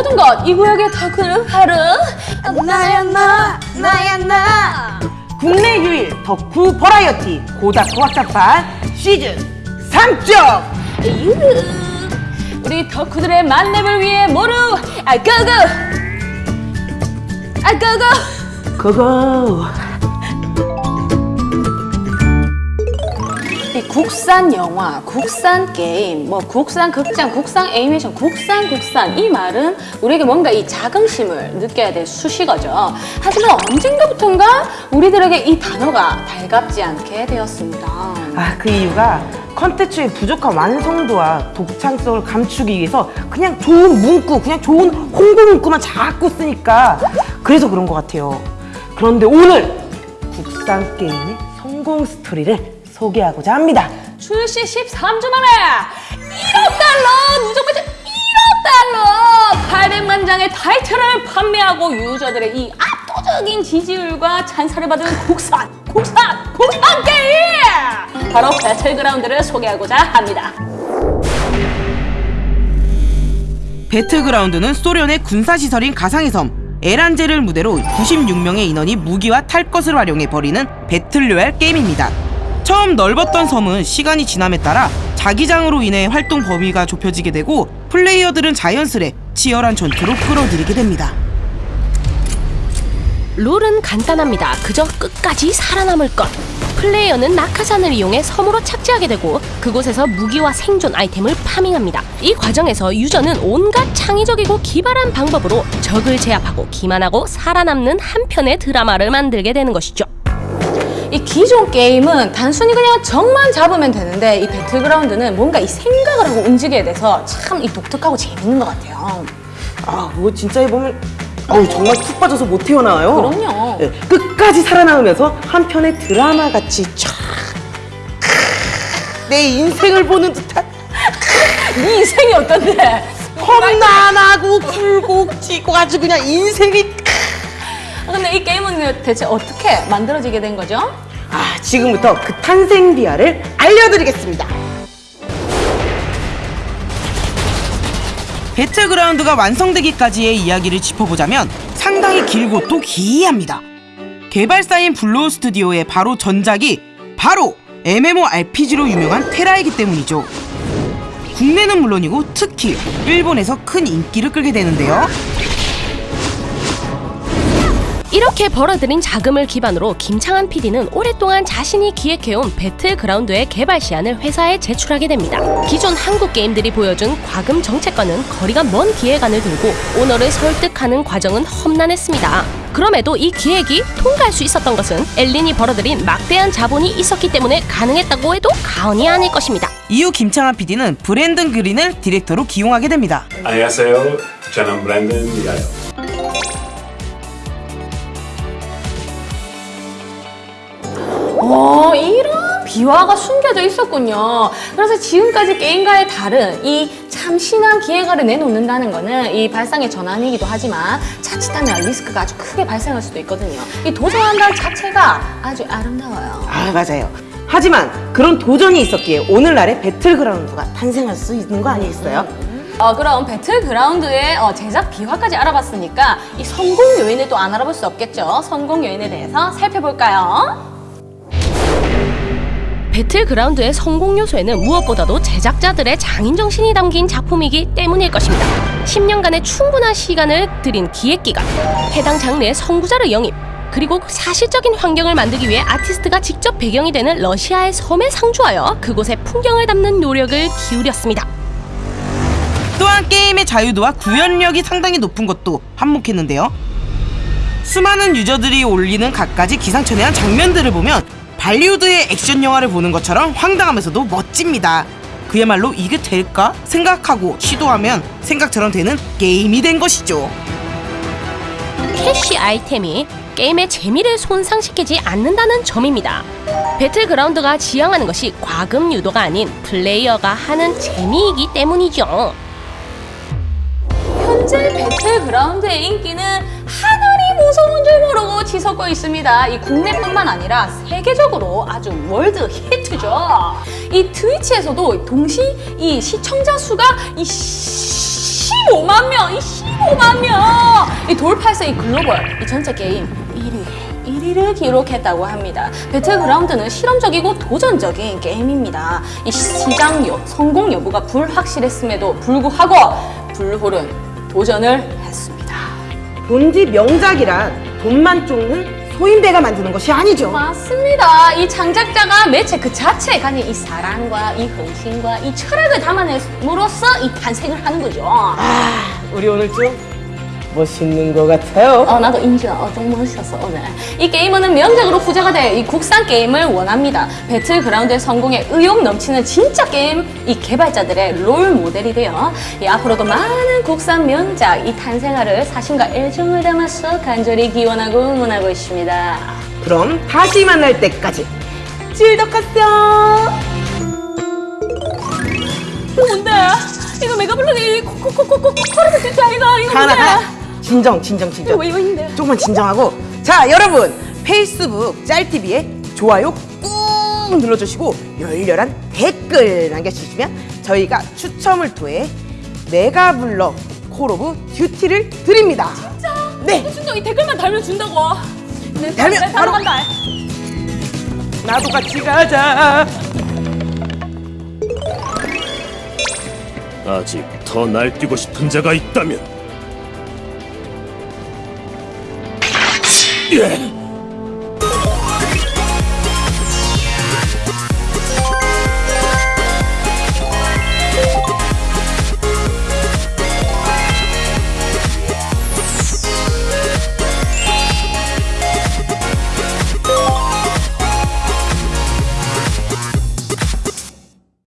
모든 것 이 구역의 덕후는 바로 나야 나? 나야 나? 국내 유일 덕후 버라이어티 고다쿠 확장판 시즌 3점! 에휴, 우리 덕후들의 만렙을 위해 모두 아 고고! 아 고고! 고고! 국산 영화, 국산 게임, 뭐 국산 극장, 국산 애니메이션, 국산 국산 이 말은 우리에게 뭔가 이 자긍심을 느껴야 될 수식어죠. 하지만 언젠가부턴가 우리들에게 이 단어가 달갑지 않게 되었습니다. 아, 그 이유가 컨텐츠의 부족한 완성도와 독창성을 감추기 위해서 그냥 좋은 문구, 그냥 좋은 홍보 문구만 자꾸 쓰니까 그래서 그런 것 같아요. 그런데 오늘 국산 게임의 성공 스토리를 소개하고자 합니다. 출시 13주 만에 1억 달러! 무조건 1억 달러! 800만 장의 타이틀을 판매하고 유저들의 이 압도적인 지지율과 찬사를 받은 국산, 국산, 국산 게임! 바로 배틀그라운드를 소개하고자 합니다. 배틀그라운드는 소련의 군사시설인 가상의 섬 에란겔을 무대로 96명의 인원이 무기와 탈 것을 활용해 벌이는 battle royale 게임입니다. 처음 넓었던 섬은 시간이 지남에 따라 자기장으로 인해 활동 범위가 좁혀지게 되고 플레이어들은 자연스레 치열한 전투로 끌어들이게 됩니다. 룰은 간단합니다. 그저 끝까지 살아남을 것. 플레이어는 낙하산을 이용해 섬으로 착지하게 되고 그곳에서 무기와 생존 아이템을 farming합니다. 이 과정에서 유저는 온갖 창의적이고 기발한 방법으로 적을 제압하고 기만하고 살아남는 한 편의 드라마를 만들게 되는 것이죠. 이 기존 게임은 단순히 그냥 적만 잡으면 되는데 이 배틀그라운드는 뭔가 이 생각을 하고 움직여야 돼서 참 이 독특하고 재밌는 것 같아요. 아, 그거 진짜 해보면 어우, 정말 푹 빠져서 못 태어나와요. 그럼요. 네, 끝까지 살아남으면서 한 편의 드라마 같이 쫙. 내 인생을 보는 듯한 네 인생이 어떤데? 험난하고 굴곡지고 아주 그냥 인생이 아, 근데 이 게임은 대체 어떻게 만들어지게 된 거죠? 아 지금부터 그 탄생 비화를 알려드리겠습니다. 배틀그라운드가 완성되기까지의 이야기를 짚어보자면 상당히 길고 또 기이합니다. 개발사인 블루홀 스튜디오의 바로 전작이 바로 MMORPG로 유명한 테라이기 때문이죠. 국내는 물론이고 특히 일본에서 큰 인기를 끌게 되는데요 이렇게 벌어들인 자금을 기반으로 김창한 PD는 오랫동안 자신이 기획해온 배틀그라운드의 개발 시안을 회사에 제출하게 됩니다. 기존 한국 게임들이 보여준 과금 정책과는 거리가 먼 기획안을 들고 오너를 설득하는 과정은 험난했습니다. 그럼에도 이 기획이 통과할 수 있었던 것은 엘린이 벌어들인 막대한 자본이 있었기 때문에 가능했다고 해도 과언이 아닐 것입니다. 이후 김창한 PD는 브랜든 그린을 디렉터로 기용하게 됩니다 안녕하세요. 저는 브랜든 미가요. 비화가 숨겨져 있었군요. 그래서 지금까지 게임과의 다른 이 참 신한 기획안을 내놓는다는 거는 이 발상의 전환이기도 하지만 자칫하면 리스크가 아주 크게 발생할 수도 있거든요. 이 도전한다는 자체가 아주 아름다워요. 아 맞아요. 하지만 그런 도전이 있었기에 오늘날의 배틀그라운드가 탄생할 수 있는 거 아니겠어요? 어, 그럼 배틀그라운드의 어, 제작 비화까지 알아봤으니까 이 성공 요인을 또 안 알아볼 수 없겠죠. 성공 요인에 대해서 살펴볼까요? 배틀그라운드의 성공 요소에는 무엇보다도 제작자들의 장인 정신이 담긴 작품이기 때문일 것입니다. 10년간의 충분한 시간을 들인 기획 기간, 해당 장르의 선구자를 영입, 그리고 사실적인 환경을 만들기 위해 아티스트가 직접 배경이 되는 러시아의 섬에 상주하여 그곳의 풍경을 담는 노력을 기울였습니다. 또한 게임의 자유도와 구현력이 상당히 높은 것도 한몫했는데요. 수많은 유저들이 올리는 갖가지 기상천외한 장면들을 보면 발리우드의 액션 영화를 보는 것처럼 황당하면서도 멋집니다. 그야말로 이게 될까 생각하고 시도하면 생각처럼 되는 게임이 된 것이죠. 캐시 아이템이 게임의 재미를 손상시키지 않는다는 점입니다. 배틀그라운드가 지향하는 것이 과금 유도가 아닌 플레이어가 하는 재미이기 때문이죠. 현재 배틀그라운드의 인기는 무서운 줄 모르고 치솟고 있습니다. 이 국내뿐만 아니라 세계적으로 아주 world hit죠. 이 트위치에서도 동시 이 시청자 수가 이 15만 명, 이 15만 5만 명! 이 돌파해서 이 글로벌, 이 전체 게임 1위, 1위를 기록했다고 합니다. 배틀그라운드는 실험적이고 도전적인 게임입니다. 이 시장 여, 성공 여부가 불확실했음에도 불구하고 블루홀은 도전을. 본디 명작이란 돈만 쫓는 소인배가 만드는 것이 아니죠. 맞습니다. 이 창작자가 매체 그 자체에 가진 이 사랑과 이 헌신과 이 철학을 담아냄으로써 이 탄생을 하는 거죠. 아, 우리 오늘 좀 멋있는 것 같아요. 어, 나도 인정. 어, 좀 멋있었어, 오늘. 이 게임은 명작으로 후자가 될 이 국산 게임을 원합니다. 배틀그라운드의 성공에 의욕 넘치는 진짜 게임, 이 개발자들의 롤 모델이 되어 이 앞으로도 많은 국산 명작, 이 탄생화를 사심과 애정을 담아서 간절히 기원하고 응원하고 있습니다. 그럼 다시 만날 때까지. 이거 뭔데? 이거 메가블록이 코코코코코 코르드 진짜 아이가? 이거 하나, 뭔데? 하나. 진정, 진정, 진정. 왜 있는데? 조금만 진정하고. 자, 여러분. 페이스북 짤TV에 좋아요 꾹 눌러주시고 열렬한 댓글 남겨주시면 저희가 추첨을 통해 메가블럭 콜 오브 듀티를 드립니다. 진짜? 네. 진짜 이 댓글만 달면 준다고. 네, 달면 네, 바로 간다. 나도 같이 가자. 아직 더 날뛰고 싶은 자가 있다면 Yeah.